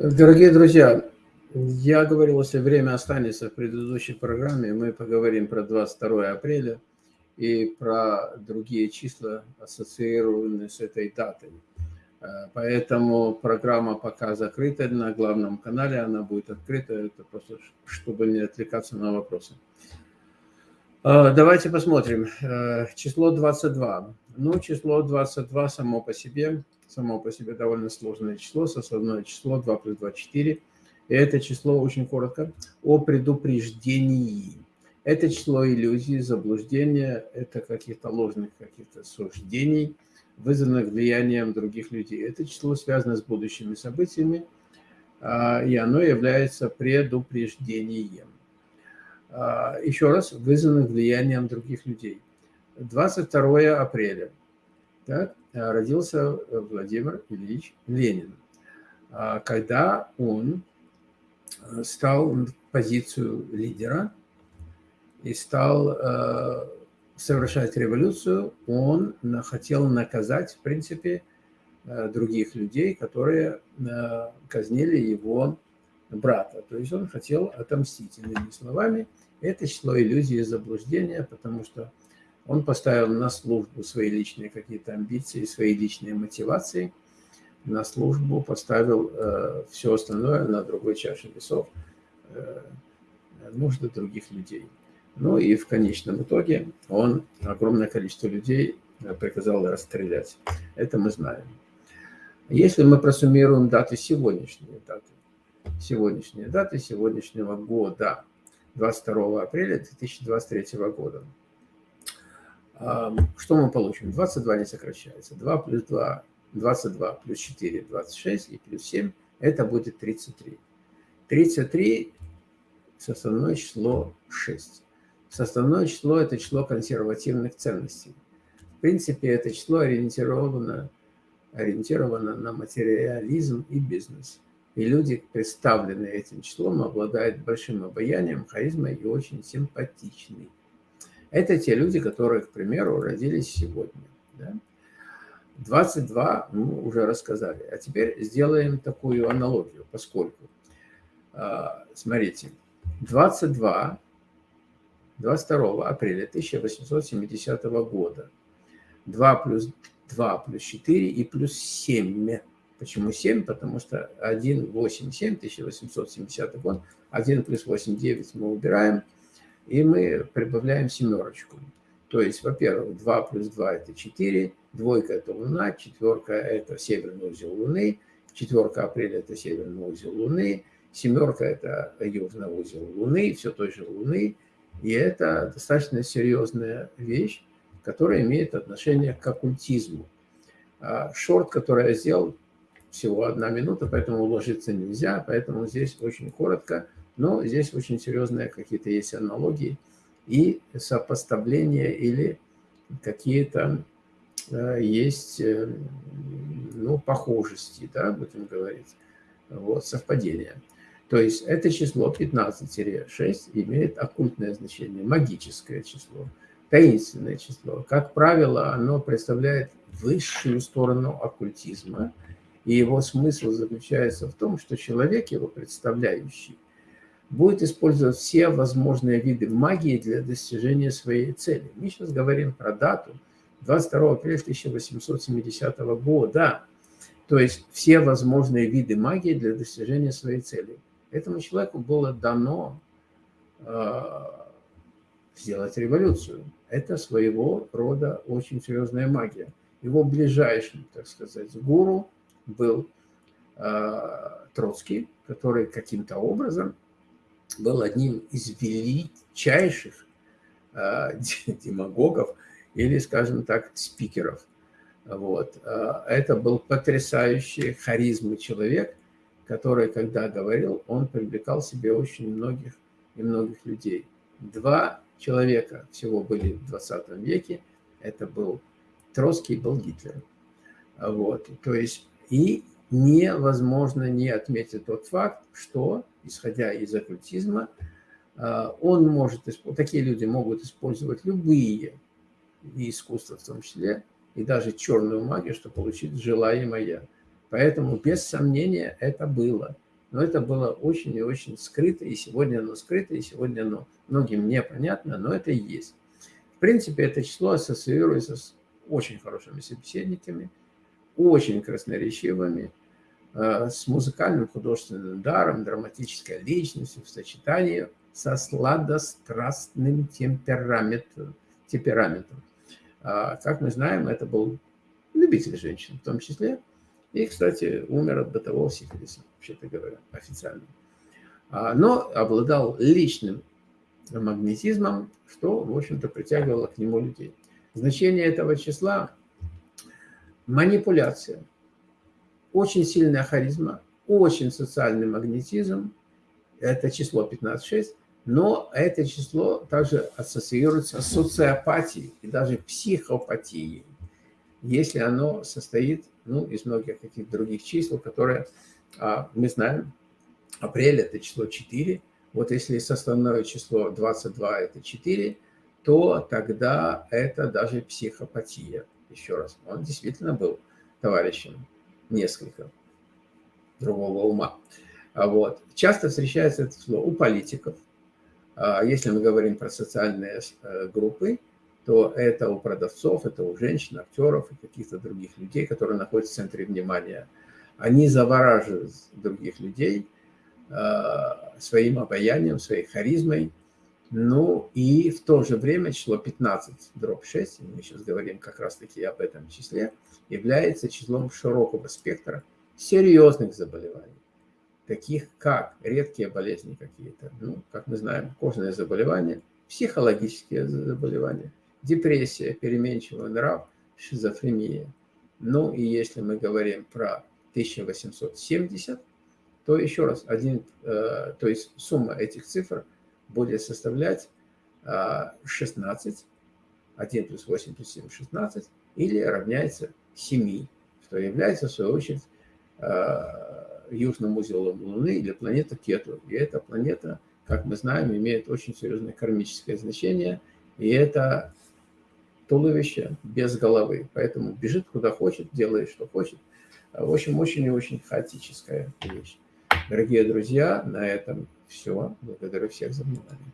Дорогие друзья, я говорил, если время останется в предыдущей программе, мы поговорим про 22 апреля и про другие числа, ассоциированные с этой датой. Э, поэтому программа пока закрыта на главном канале, она будет открыта, это просто чтобы не отвлекаться на вопросы. Э, давайте посмотрим. Э, число 22. Ну, число 22 само по себе само по себе довольно сложное число, составное число 2 плюс 2, 4. И это число, очень коротко, о предупреждении. Это число иллюзий, заблуждения, это каких-то ложных каких-то суждений, вызванных влиянием других людей. Это число связано с будущими событиями, а, и оно является предупреждением. А, еще раз, вызванных влиянием других людей. 22 апреля. Так? Э, родился э, Владимир Ильич Ленин. А когда он э, стал позицию лидера и стал совершать революцию, он хотел наказать, в принципе, других людей, которые казнили его брата. То есть он хотел отомстить. Иными словами, это число иллюзии и заблуждения, потому что он поставил на службу свои личные какие-то амбиции, свои личные мотивации, на службу поставил э, все остальное на другой чаше весов, э, нужды других людей. Ну и в конечном итоге он огромное количество людей э, приказал расстрелять. Это мы знаем. Если мы просуммируем даты сегодняшние, даты, сегодняшние даты сегодняшнего года, 22 апреля 2023 года, что мы получим? 22 не сокращается. 2 плюс 2, 22 плюс 4, 26 и плюс 7, это будет 33. 33 составное число 6. Составное число – это число консервативных ценностей. В принципе, это число ориентировано, ориентировано на материализм и бизнес. И люди, представленные этим числом, обладают большим обаянием, харизмой и очень симпатичны. Это те люди, которые, к примеру, родились сегодня. Да? 22 мы уже рассказали. А теперь сделаем такую аналогию, поскольку, а, смотрите, 22, 22 апреля 1870 года, 2 плюс 2 плюс 4 и плюс 7. Почему 7? Потому что 1, 8, 7, 1870 год, 1 плюс 8, 9 мы убираем – и мы прибавляем семерочку. То есть, во-первых, 2 плюс 2 – это 4, двойка – это Луна, четверка – это северный узел Луны, четверка апреля – это северный узел Луны, семерка – это южный узел Луны, все той же Луны. И это достаточно серьезная вещь, которая имеет отношение к оккультизму. А шорт, который я сделал, всего одна минута, поэтому уложиться нельзя, поэтому здесь очень коротко – но здесь очень серьезные какие-то есть аналогии и сопоставления или какие-то э, есть э, ну, похожести, да, будем говорить, вот, совпадения. То есть это число 15-6 имеет оккультное значение, магическое число, таинственное число. Как правило, оно представляет высшую сторону оккультизма, и его смысл заключается в том, что человек, его представляющий, будет использовать все возможные виды магии для достижения своей цели. Мы сейчас говорим про дату 22 апреля 1870 года. То есть все возможные виды магии для достижения своей цели. Этому человеку было дано э, сделать революцию. Это своего рода очень серьезная магия. Его ближайшим, так сказать, гуру был э, Троцкий, который каким-то образом был одним из величайших э, демагогов или, скажем так, спикеров. Вот. А, это был потрясающий харизмы человек, который, когда говорил, он привлекал себе очень многих и многих людей. Два человека всего были в 20 веке. Это был Троцкий и был Гитлер. Вот. То есть и невозможно не отметить тот факт, что исходя из оккультизма, а, он может, такие люди могут использовать любые искусства в том числе, и даже черную магию, чтобы получить желаемое. Поэтому, без сомнения, это было. но это было очень и очень скрыто, и сегодня оно скрыто, и сегодня оно многим непонятно, но это есть. В принципе, это число ассоциируется с очень хорошими собеседниками, очень красноречивыми, э, с музыкальным художественным даром, драматической личностью в сочетании со сладострастным темпераментом. темпераментом. А, как мы знаем, это был любитель женщин в том числе. И, кстати, умер от бытового сифилиса, вообще-то говоря, официально. А, но обладал личным магнетизмом, что, в общем-то, притягивало к нему людей. Значение этого числа – манипуляция, очень сильная харизма, очень социальный магнетизм, это число 15-6, но это число также ассоциируется с социопатией и даже психопатией, если оно состоит ну, из многих каких-то других чисел, которые а, мы знаем. Апрель – это число 4. Вот если составное число 22 – это 4, то тогда это даже психопатия. Еще раз, он действительно был товарищем несколько другого ума. А вот. Часто встречается это слово у политиков. А если мы говорим про социальные э, группы, то это у продавцов, это у женщин, актеров и каких-то других людей, которые находятся в центре внимания. Они завораживают других людей э, своим обаянием, своей харизмой. Ну и в то же время число 15, дробь 6, мы сейчас говорим как раз-таки об этом числе, является числом широкого спектра серьезных заболеваний таких как редкие болезни какие-то, ну, как мы знаем, кожные заболевания, психологические заболевания, депрессия, переменчивый нрав, шизофрения. Ну и если мы говорим про 1870, то еще раз, один, э, то есть сумма этих цифр будет составлять э, 16, 1 плюс 8 плюс 7, 16, или равняется 7, что является, в свою очередь, э, южным узелом Луны или планета Кету. И эта планета, как мы знаем, имеет очень серьезное кармическое значение, и это туловище без головы. Поэтому бежит куда хочет, делает что хочет. В общем, очень и очень хаотическая вещь. Дорогие друзья, на этом все. Благодарю всех за внимание.